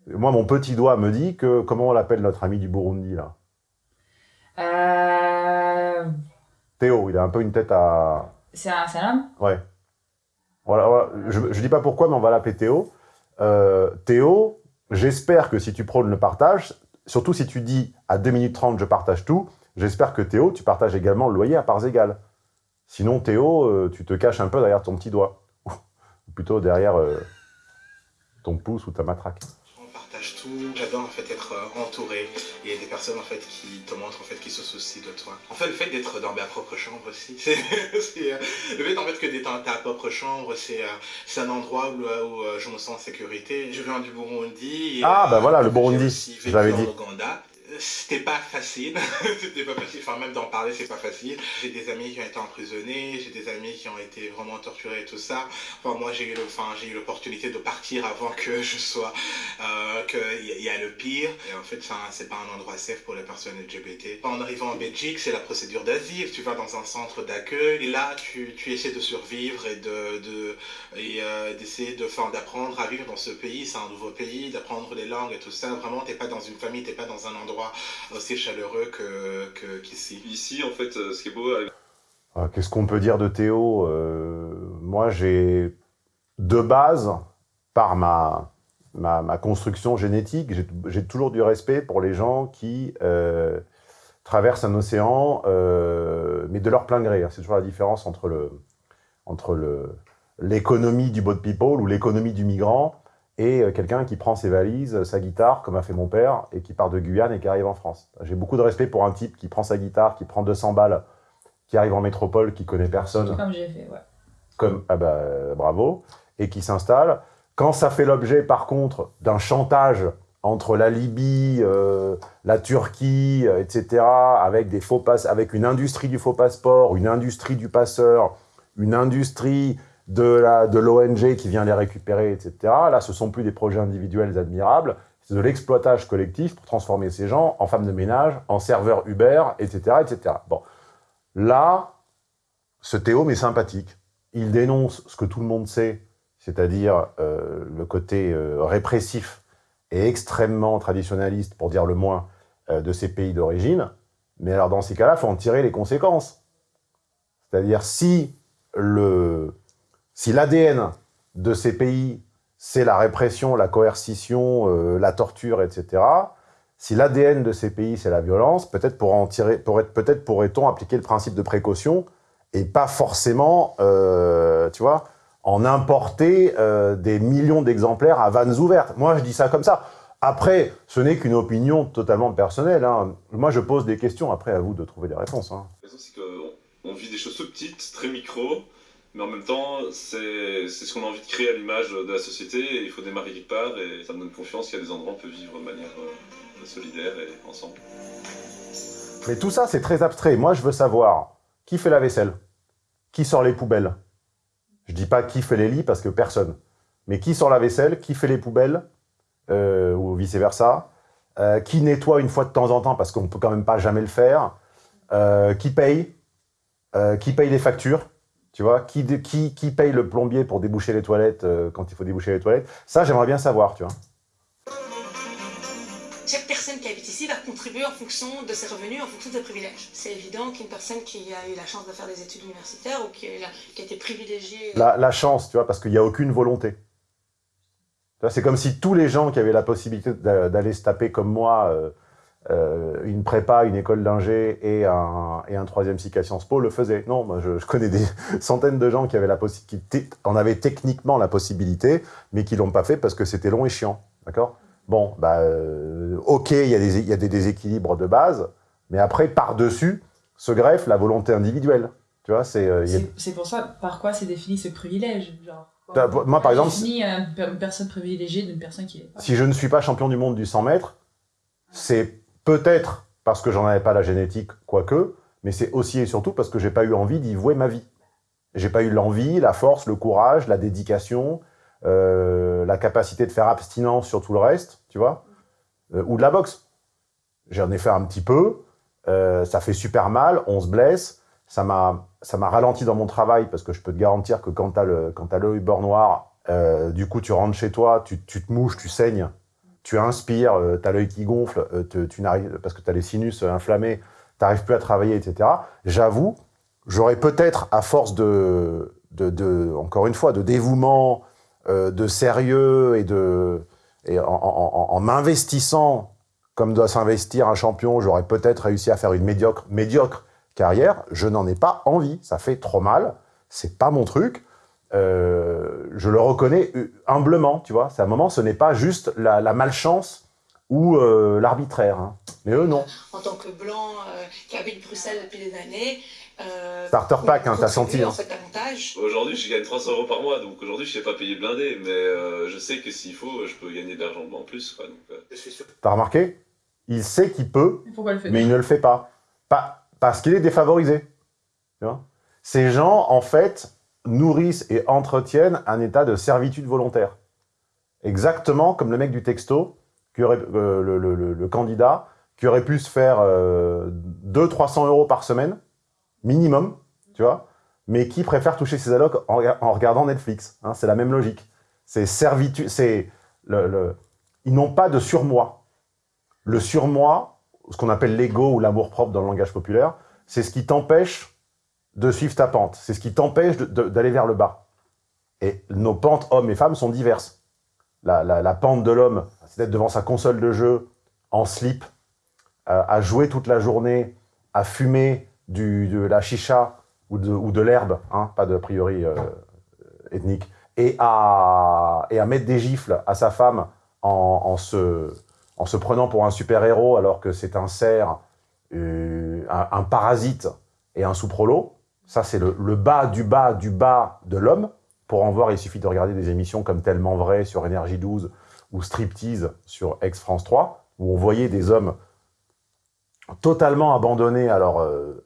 Moi, mon petit doigt me dit que, comment on l'appelle notre ami du Burundi, là? Euh, Théo, il a un peu une tête à... c'est un, homme? Ouais. Voilà, voilà. Je ne dis pas pourquoi, mais on va l'appeler Théo. Euh, Théo, j'espère que si tu prônes le partage, surtout si tu dis à 2 minutes 30 je partage tout, j'espère que Théo, tu partages également le loyer à parts égales. Sinon, Théo, euh, tu te caches un peu derrière ton petit doigt. Ou plutôt derrière euh, ton pouce ou ta matraque. On partage tout. J'adore en fait être euh, entouré et des personnes en fait qui te montrent en fait qui se soucient de toi. En fait le fait d'être dans ma propre chambre aussi, c'est euh, le fait en fait que d'être dans ta propre chambre, c'est euh, un endroit où, où, je me sens en sécurité. Je viens du Burundi. et, Ah, bah voilà, le Burundi, en dit. C'était pas facile, c'était pas facile, enfin même d'en parler c'est pas facile. J'ai des amis qui ont été emprisonnés, j'ai des amis qui ont été vraiment torturés et tout ça. Enfin moi j'ai eu le, enfin j'ai eu l'opportunité de partir avant que je sois, euh, qu'il y, y a le pire. Et en fait enfin, c'est pas un endroit safe pour les personnes LGBT. En arrivant en Belgique c'est la procédure d'asile, tu vas dans un centre d'accueil et là tu, tu essaies de survivre et de, de et euh, d'essayer de, enfin, d'apprendre à vivre dans ce pays, c'est un nouveau pays, d'apprendre les langues et tout ça. Vraiment t'es pas dans une famille, t'es pas dans un endroit aussi chaleureux que que- qu'ici. Ici, en fait, euh, ce qui est beau Ah, Qu'est-ce qu'on peut dire de Théo Euh, Moi, j'ai de base, par ma, ma, ma construction génétique, j'ai- toujours du respect pour les gens qui euh, traversent un océan, euh, mais de leur plein gré. hein. C'est toujours la différence entre le entre le l'économie du boat people ou l'économie du migrant et euh, quelqu'un qui prend ses valises, sa guitare, comme a fait mon père, et qui part de Guyane et qui arrive en France. J'ai beaucoup de respect pour un type qui prend sa guitare, qui prend 200 balles, qui arrive en métropole, qui connaît personne, Comme j'ai fait, ouais. comme ah bah, bravo, et qui s'installe. Quand ça fait l'objet, par contre, d'un chantage entre la Libye, euh, la Turquie, euh, etc., avec des faux avec une industrie du faux passeport, une industrie du passeur, une industrie de la de l'ONG qui vient les récupérer, etc. Là, ce sont plus des projets individuels admirables, c'est de l'exploitage collectif pour transformer ces gens en femmes de ménage, en serveurs Uber, etc., etc. Bon, là, ce Théo m'est sympathique. Il dénonce ce que tout le monde sait, c'est-à-dire euh, le côté euh, répressif et extrêmement traditionnaliste, pour dire le moins, euh, de ces pays d'origine. Mais alors, dans ces cas-là, il faut en tirer les conséquences. C'est-à-dire, si le si l'ADN de ces pays, c'est la répression, la coercition, euh, la torture, etc., si l'ADN de ces pays, c'est la violence, peut-être pourrait-on appliquer le principe de précaution et pas forcément, euh, tu vois, en importer euh, des millions d'exemplaires à vannes ouvertes. Moi, je dis ça comme ça. Après, ce n'est qu'une opinion totalement personnelle. hein. Moi, je pose des questions. Après, à vous de trouver des réponses. hein. La raison, c'est qu'on on vit des choses tout petites, très micro, mais en même temps, c'est ce qu'on a envie de créer à l'image de la société, et il faut démarrer quelque part, et ça me donne confiance qu'il y a des endroits où on peut vivre de manière euh, solidaire et ensemble. Mais tout ça, c'est très abstrait. Moi, je veux savoir qui fait la vaisselle, qui sort les poubelles? Je dis pas qui fait les lits parce que personne. Mais qui sort la vaisselle, qui fait les poubelles, euh, ou vice-versa, euh, qui nettoie une fois de temps en temps parce qu'on peut quand même pas jamais le faire, qui paye, qui paye les factures, tu vois, qui, qui, qui paye le plombier pour déboucher les toilettes euh, quand il faut déboucher les toilettes? Ça, j'aimerais bien savoir, tu vois. Chaque personne qui habite ici va contribuer en fonction de ses revenus, en fonction de ses privilèges. C'est évident qu'une personne qui a eu la chance de faire des études universitaires ou qui a, qui été privilégiée... la, la chance, tu vois, parce qu'il n'y a aucune volonté. C'est comme si tous les gens qui avaient la possibilité d'a- d'aller se taper comme moi euh, euh, une prépa, une école d'ingé et un, et un troisième cycle à Sciences Po le faisaient. Non, moi je, je connais des centaines de gens qui avaient la possibilité, en avaient techniquement la possibilité, mais qui l'ont pas fait parce que c'était long et chiant. D'accord? Bon, bah, euh, ok, il y, a des- y a des déséquilibres de base, mais après, par-dessus, se greffe la volonté individuelle. Tu vois, c'est... euh, a- pour ça, par quoi c'est défini ce privilège genre, Bah, moi, par exemple, une personne privilégiée d'une personne qui est. si je ne suis pas champion du monde du 100 mètres, c'est peut-être parce que j'en avais pas la génétique, quoique, mais c'est aussi et surtout parce que j'ai pas eu envie d'y vouer ma vie. J'ai pas eu l'envie, la force, le courage, la dédication, euh, la capacité de faire abstinence sur tout le reste, tu vois, euh, ou de la boxe. J'en ai fait un petit peu, euh, ça fait super mal, on se blesse, ça m'a ralenti dans mon travail parce que je peux te garantir que quand t'as le l'œil beurre noir, du coup tu rentres chez toi, tu, tu te mouches, tu saignes, tu inspires, euh, t'as l'œil qui gonfle, euh, tu n'arrives parce que t'as les sinus euh, inflammés, t'arrives plus à travailler, etc. J'avoue, j'aurais peut-être à force de, de, encore une fois de dévouement, euh, de sérieux et de et en- en m'investissant comme doit s'investir un champion, j'aurais peut-être réussi à faire une médiocre, médiocre carrière. Je n'en ai pas envie. Ça fait trop mal. C'est pas mon truc. Euh, je le reconnais euh, humblement, tu vois. C'est un moment, ce n'est pas juste la, la malchance ou euh, l'arbitraire. hein. Mais eux, non. en tant que blanc euh, qui habite Bruxelles depuis des années. euh, Starter pack, hein, t'as senti, hein. En fait, davantage. Aujourd'hui, je gagne 300 euros par mois, donc aujourd'hui, je sais pas payer blindé, mais euh, je sais que s'il faut, je peux gagner de l'argent en plus. Quoi, donc, euh, T'as remarqué? Il sait qu'il peut, fait mais il ne le fait pas. pas parce qu'il est défavorisé. Tu vois? Ces gens, en fait, nourrissent et entretiennent un état de servitude volontaire. Exactement comme le mec du texto, aurait, euh, le, candidat, qui aurait pu se faire euh, 200-300 euros par semaine, minimum, tu vois, mais qui préfère toucher ses allocs en, rega- en regardant Netflix. hein, c'est la même logique. C'est servitude, c'est le- ils n'ont pas de surmoi. Le surmoi, ce qu'on appelle l'ego ou l'amour propre dans le langage populaire, c'est ce qui t'empêche de suivre ta pente. C'est ce qui t'empêche d'aller vers le bas. Et nos pentes, hommes et femmes, sont diverses. La, pente de l'homme, c'est d'être devant sa console de jeu, en slip, euh, à jouer toute la journée, à fumer de la chicha ou de, l'herbe, hein, pas de priori euh, ethnique, et à, et à mettre des gifles à sa femme en, en se, en se prenant pour un super-héros alors que c'est un cerf, euh, un, un parasite et un sous-prolo. Ça, c'est le, bas du bas du bas de l'homme. Pour en voir, il suffit de regarder des émissions comme Tellement Vrai sur Énergie 12 ou Striptease sur Ex-France 3, où on voyait des hommes totalement abandonnés à leur, euh,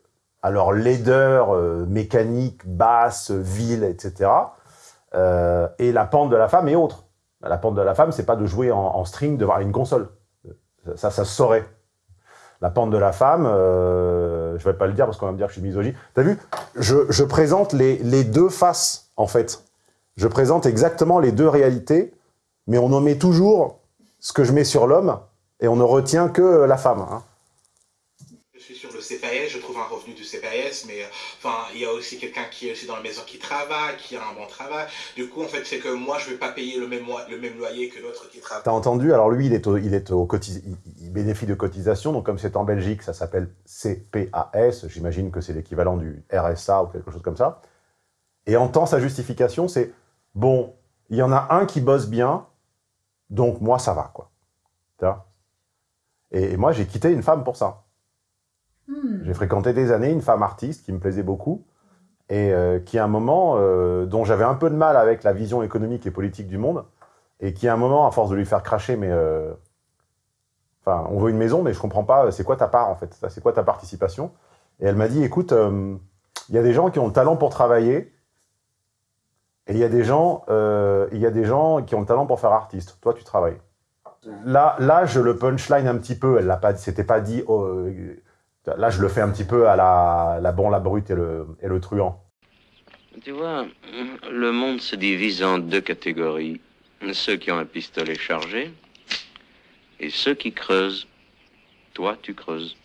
laideur euh, mécanique, basse, vile, etc. Euh, et la pente de la femme est autre. La pente de la femme, c'est pas de jouer en, en string devant une console. Ça, ça se saurait. La pente de la femme, je vais pas le dire parce qu'on va me dire que je suis misogyne. T'as vu? Je, présente les, deux faces, en fait. Je présente exactement les deux réalités, mais on omet toujours ce que je mets sur l'homme et on ne retient que la femme. hein. Je suis sur le CPS, je trouve un revenu du CPS, mais euh, enfin, il y a aussi quelqu'un qui est aussi dans la maison qui travaille, qui a un bon travail. Du coup, en fait, c'est que moi, je vais pas payer le même, loyer que l'autre qui travaille. T'as entendu? Alors lui, il, est au, il, est au cotis- il, bénéficie de cotisation, donc comme c'est en Belgique, ça s'appelle CPAS, j'imagine que c'est l'équivalent du RSA ou quelque chose comme ça. Et entend sa justification, c'est « Bon, il y en a un qui bosse bien, donc moi, ça va, quoi. » et moi, j'ai quitté une femme pour ça. Hmm. J'ai fréquenté des années une femme artiste qui me plaisait beaucoup et euh, qui, à un moment, euh, dont j'avais un peu de mal avec la vision économique et politique du monde, et qui, à un moment, à force de lui faire cracher, mais... euh, Enfin, on veut une maison, mais je comprends pas, c'est quoi ta part, en fait? C'est quoi ta participation? Et elle m'a dit, écoute, il y a des gens qui ont le talent pour travailler, et il y a des gens, y a des gens qui ont le talent pour faire artiste. Toi, tu travailles. Là, là, je le punchline un petit peu. Elle l'a pas, c'était pas dit. oh, là, je le fais un petit peu à la, la bon, la brute et le, et le truand. Tu vois, le monde se divise en deux catégories. Ceux qui ont un pistolet chargé et ceux qui creusent. Toi, tu creuses.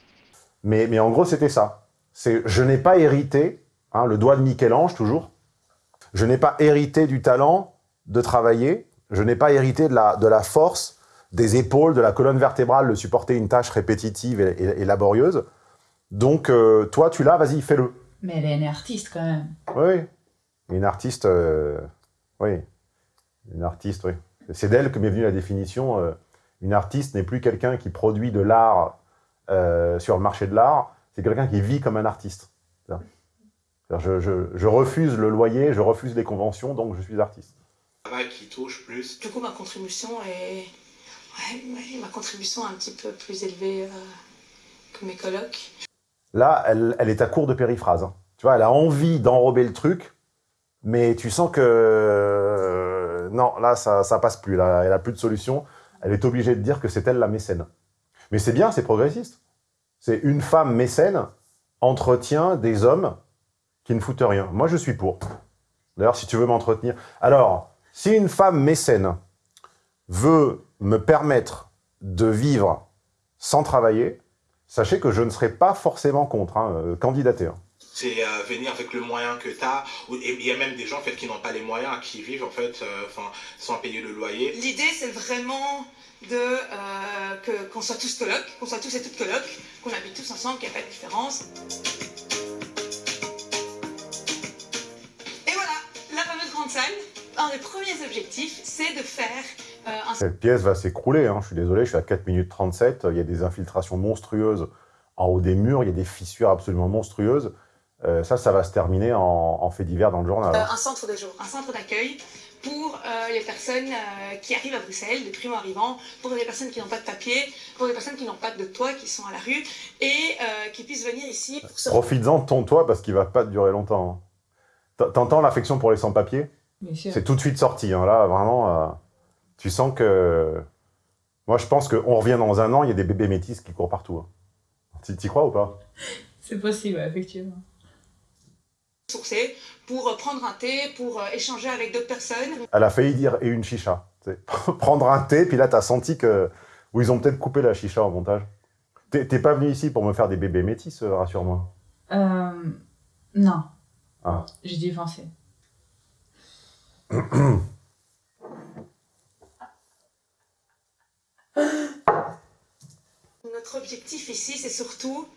Mais, mais en gros, c'était ça. C'est, je n'ai pas hérité, hein, le doigt de Michel-Ange toujours, je n'ai pas hérité du talent de travailler, je n'ai pas hérité de la, de la force, des épaules, de la colonne vertébrale, de supporter une tâche répétitive et, et- et laborieuse. Donc, euh, toi, tu l'as, vas-y, fais-le. Mais elle est une artiste quand même. Oui, une artiste, euh, oui, une artiste, oui. C'est d'elle que m'est venue la définition. euh, une artiste n'est plus quelqu'un qui produit de l'art euh, sur le marché de l'art, c'est quelqu'un qui vit comme un artiste. Je, je, je refuse le loyer, je refuse les conventions, donc je suis artiste. Travail qui touche plus. Du coup, ma contribution est. Ouais, ouais, ma contribution est un petit peu plus élevée euh, que mes colocs. Là, elle, est à court de périphrase. hein. Tu vois, elle a envie d'enrober le truc, mais tu sens que... euh, non, là, ça, ça passe plus. Elle a plus de solution. Elle est obligée de dire que c'est elle la mécène. Mais c'est bien, c'est progressiste. C'est une femme mécène entretient des hommes qui ne foutent rien. Moi, je suis pour. D'ailleurs, si tu veux m'entretenir... Alors, si une femme mécène veut me permettre de vivre sans travailler, sachez que je ne serai pas forcément contre, hein, euh, candidater. hein. C'est euh, venir avec le moyen que tu as. Et il y a même des gens en fait, qui n'ont pas les moyens, qui vivent en fait, euh, sans payer le loyer. L'idée, c'est vraiment de euh, qu'on soit tous colocs, qu'on soit tous et toutes colocs, qu'on habite tous ensemble, qu'il n'y a pas de différence. Et voilà, la fameuse grande salle. Un des premiers objectifs, c'est de faire un Cette pièce va s'écrouler, hein. je suis désolé, je suis à 4 minutes 37, il y a des infiltrations monstrueuses en haut des murs, il y a des fissures absolument monstrueuses. Euh, ça, ça va se terminer en, en fait divers dans le journal. Euh, hein. un centre de jour, un centre d'accueil pour euh, les personnes euh, qui arrivent à Bruxelles, des primo-arrivants, pour les personnes qui n'ont pas de papier, pour les personnes qui n'ont pas de toit, qui sont à la rue, et euh, qui puissent venir ici pour se... Profites-en de ton toit parce qu'il va pas durer longtemps. hein. T'entends l'affection pour les sans-papiers? Bien sûr. C'est tout de suite sorti. hein. Là, vraiment, euh, tu sens que... Moi, je pense qu'on revient dans un an, il y a des bébés métis qui courent partout. hein. Tu t'y crois ou pas? C'est possible, effectivement. sourcer, pour euh, prendre un thé, pour euh, échanger avec d'autres personnes. Elle a failli dire « et une chicha ». Prendre un thé, puis là, t'as senti que... Ou ils ont peut-être coupé la chicha au montage. T'es pas venu ici pour me faire des bébés métis, euh, rassure-moi. Euh, non, Ah. j'ai défoncé. Notre objectif ici, c'est surtout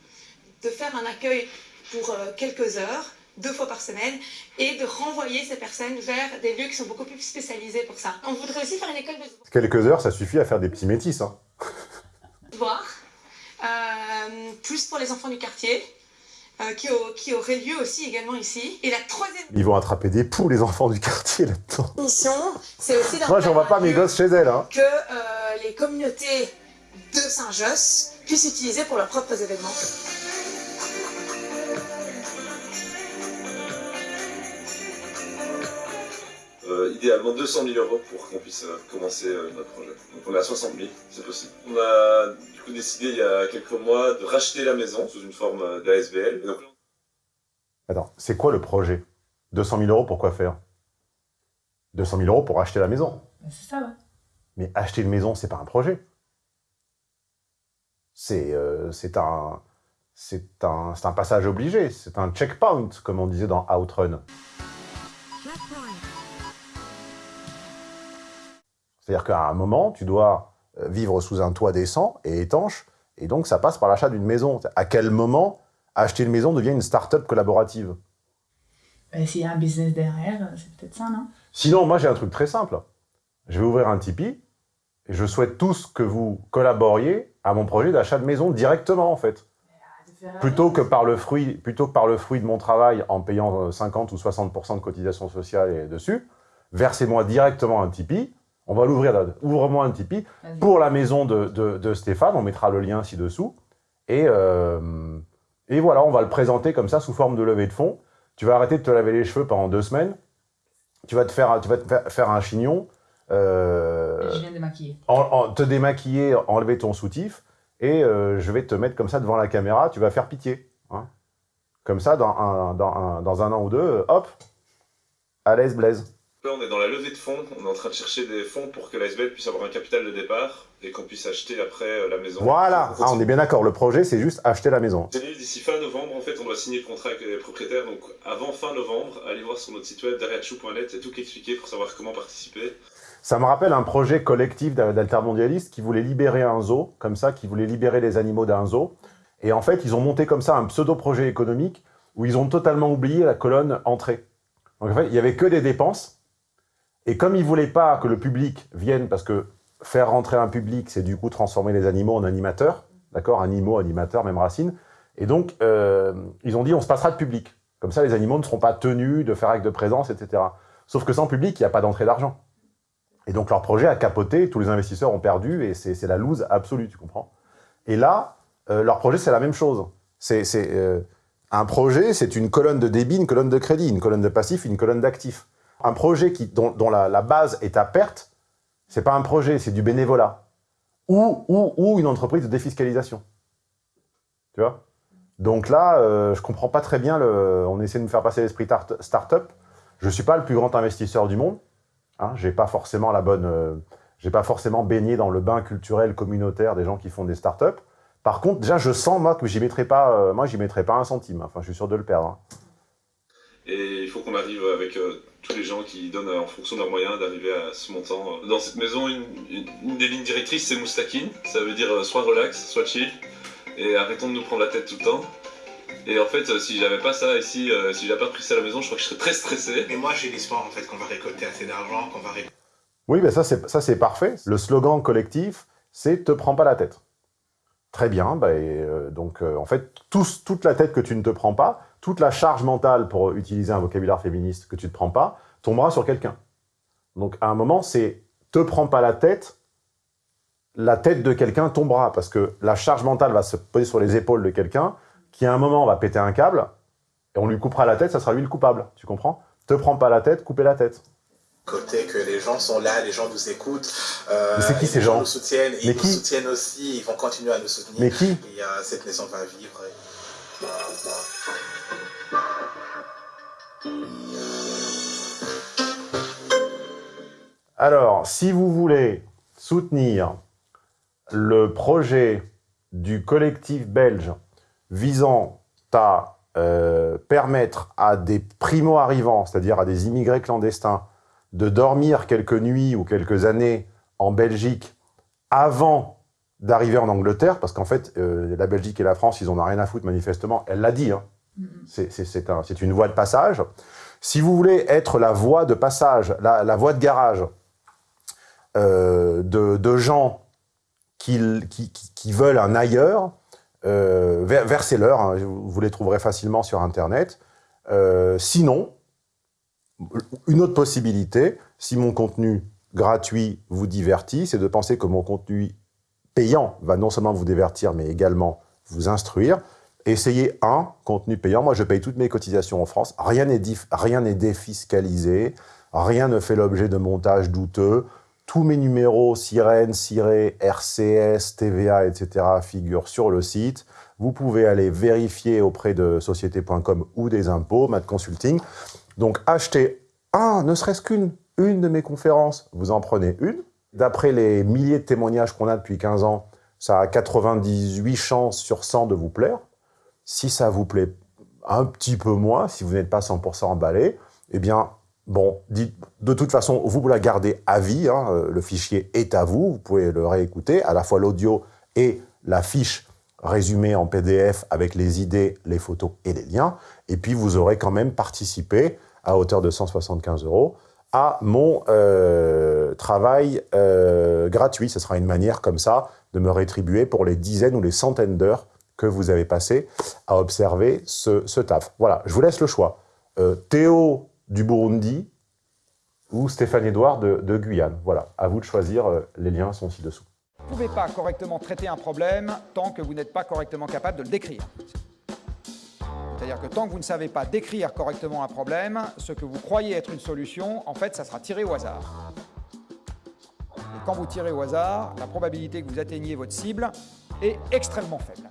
de faire un accueil pour euh, quelques heures, deux fois par semaine, et de renvoyer ces personnes vers des lieux qui sont beaucoup plus spécialisés pour ça. On voudrait aussi faire une école de Quelques heures, ça suffit à faire des petits métis. Hein. devoirs, euh, plus pour les enfants du quartier, euh, qui, au- qui aurait lieu aussi également ici. Et la troisième Ils vont attraper des poux, les enfants du quartier, là-dedans. mission, c'est aussi d'en Moi, j'envoie pas mes gosses chez elles. Hein. que euh, les communautés de Saint-Josse puissent utiliser pour leurs propres événements. Euh, idéalement 200 000 euros pour qu'on puisse euh, commencer euh, notre projet. Donc on est à 60 000, c'est possible. On a du coup décidé il y a quelques mois de racheter la maison sous une forme euh, d'ASBL. Donc Attends, c'est quoi le projet? 200 000 euros pour quoi faire 200 000 euros pour acheter la maison. C'est ça, ouais. Mais acheter une maison, c'est pas un projet. C'est euh, c'est un, c'est un, c'est un passage obligé. C'est un checkpoint, comme on disait dans Outrun. C'est-à-dire qu'à un moment, tu dois euh, vivre sous un toit décent et étanche, et donc ça passe par l'achat d'une maison. À quel moment acheter une maison devient une start-up collaborative? Bah, S'il y a un business derrière, euh, c'est peut-être ça, non? Sinon, moi j'ai un truc très simple. Je vais ouvrir un Tipeee, et je souhaite tous que vous collaboriez à mon projet d'achat de maison directement, en fait. Plutôt que, par le fruit, plutôt que par le fruit de mon travail en payant euh, 50 ou 60% de cotisation sociale dessus, versez-moi directement un Tipeee. On va l'ouvrir, ouvre-moi un Tipeee pour la maison de, de- de Stéphane, on mettra le lien ci-dessous. Et, euh, et voilà, on va le présenter comme ça, sous forme de levée de fonds. Tu vas arrêter de te laver les cheveux pendant deux semaines. Tu vas te faire, tu vas te faire- faire un chignon. euh, Je viens de maquiller. en- en- te démaquiller, enlever ton soutif, et euh, je vais te mettre comme ça devant la caméra, tu vas faire pitié. hein. Comme ça, dans un, dans, un, dans un an ou deux, hop, à l'aise Blaise. Là, on est dans la levée de fonds. On est en train de chercher des fonds pour que l'ASBL puisse avoir un capital de départ et qu'on puisse acheter après euh, la maison. Voilà, Ah, on est bien d'accord, le projet, c'est juste acheter la maison. D'ici fin novembre, en fait, on doit signer le contrat avec les propriétaires. Donc, avant fin novembre, allez voir sur notre site web derrière.net, c'est tout qui est expliqué pour savoir comment participer. Ça me rappelle un projet collectif d'a- d'altermondialistes qui voulait libérer un zoo, comme ça, qui voulait libérer les animaux d'un zoo. Et en fait, ils ont monté comme ça un pseudo-projet économique où ils ont totalement oublié la colonne entrée. Donc en fait, il n'y avait que des dépenses. Et comme ils ne voulaient pas que le public vienne, parce que faire rentrer un public, c'est du coup transformer les animaux en animateurs, d'accord Animaux, animateurs, même racine. Et donc, euh, ils ont dit, on se passera de public. Comme ça, les animaux ne seront pas tenus de faire acte de présence, etc. Sauf que sans public, il n'y a pas d'entrée d'argent. Et donc leur projet a capoté, tous les investisseurs ont perdu, et c'est la loose absolue, tu comprends Et là, euh, leur projet, c'est la même chose. C'est euh, Un projet, c'est une colonne de débit, une colonne de crédit, une colonne de passif, une colonne d'actifs. Un projet qui, dont, la, base est à perte, c'est pas un projet, c'est du bénévolat. Ou, ou, une entreprise de défiscalisation. Tu vois? Donc là, euh, je comprends pas très bien, on essaie de me faire passer l'esprit start-up. Je suis pas le plus grand investisseur du monde. Hein, j'ai pas forcément la bonne... Euh, j'ai pas forcément baigné dans le bain culturel communautaire des gens qui font des start-up. Par contre, déjà, je sens, moi, que j'y mettrai pas, euh, moi, j'y mettrai pas un centime. Enfin, je suis sûr de le perdre. Hein. Et il faut qu'on arrive avec tous les gens qui donnent en fonction de leurs moyens d'arriver à ce montant. Dans cette maison, une, une des lignes directrices, c'est moustaquine. Ça veut dire soit relax, soit chill. Et arrêtons de nous prendre la tête tout le temps. Et en fait, si j'avais pas ça ici, si j'avais pas pris ça à la maison, je crois que je serais très stressé. Et moi, j'ai l'espoir en fait qu'on va récolter assez d'argent, qu'on va Oui, mais ça c'est parfait. Le slogan collectif, c'est « te prends pas la tête ». Très bien, bah, euh, donc euh, en fait, toute la tête que tu ne te prends pas, toute la charge mentale, pour utiliser un vocabulaire féministe, que tu ne te prends pas, tombera sur quelqu'un. Donc à un moment, c'est « te prends pas la tête », la tête de quelqu'un tombera, parce que la charge mentale va se poser sur les épaules de quelqu'un, qui à un moment va péter un câble, et on lui coupera la tête, ça sera lui le coupable, tu comprends? Te prends pas la tête, coupez la tête côté que les gens sont là, les gens nous écoutent. Euh, mais c'est qui ces gens, nous soutiennent, mais ils qui? nous soutiennent aussi, ils vont continuer à nous soutenir. Mais qui? Et euh, cette maison va vivre. Alors, si vous voulez soutenir le projet du collectif belge visant à euh, permettre à des primo-arrivants, c'est-à-dire à des immigrés clandestins, de dormir quelques nuits ou quelques années en Belgique avant d'arriver en Angleterre, parce qu'en fait, euh, la Belgique et la France, ils n'en ont rien à foutre manifestement, elle l'a dit, hein. C'est une voie de passage. Si vous voulez être la voie de passage, la, voie de garage euh, de, gens qui, veulent un ailleurs, euh, versez-leur, hein, vous les trouverez facilement sur Internet. Euh, sinon, une autre possibilité, si mon contenu gratuit vous divertit, c'est de penser que mon contenu payant va non seulement vous divertir, mais également vous instruire. Essayez un contenu payant. Moi, je paye toutes mes cotisations en France. Rien n'est défiscalisé. Rien ne fait l'objet de montage douteux. Tous mes numéros, sirène, ciré, RCS, TVA, etc. figurent sur le site. Vous pouvez aller vérifier auprès de société.com ou des impôts, Mat Consulting. Donc, achetez un, ne serait-ce qu'une, une de mes conférences. Vous en prenez une. D'après les milliers de témoignages qu'on a depuis 15 ans, ça a 98 chances sur 100 de vous plaire. Si ça vous plaît un petit peu moins, si vous n'êtes pas 100% emballé, eh bien, Bon, de toute façon, vous la gardez à vie, hein, euh, le fichier est à vous, vous pouvez le réécouter, à la fois l'audio et la fiche résumée en PDF avec les idées, les photos et les liens. Et puis, vous aurez quand même participé, à hauteur de 175 euros, à mon euh, travail euh, gratuit. Ce sera une manière comme ça de me rétribuer pour les dizaines ou les centaines d'heures que vous avez passées à observer ce, taf. Voilà, je vous laisse le choix. Théo du Burundi ou Stéphane Edouard de, Guyane. Voilà, à vous de choisir, euh, les liens sont ci-dessous. Vous ne pouvez pas correctement traiter un problème tant que vous n'êtes pas correctement capable de le décrire. C'est-à-dire que tant que vous ne savez pas décrire correctement un problème, ce que vous croyez être une solution, en fait, ça sera tiré au hasard. Et quand vous tirez au hasard, la probabilité que vous atteigniez votre cible est extrêmement faible.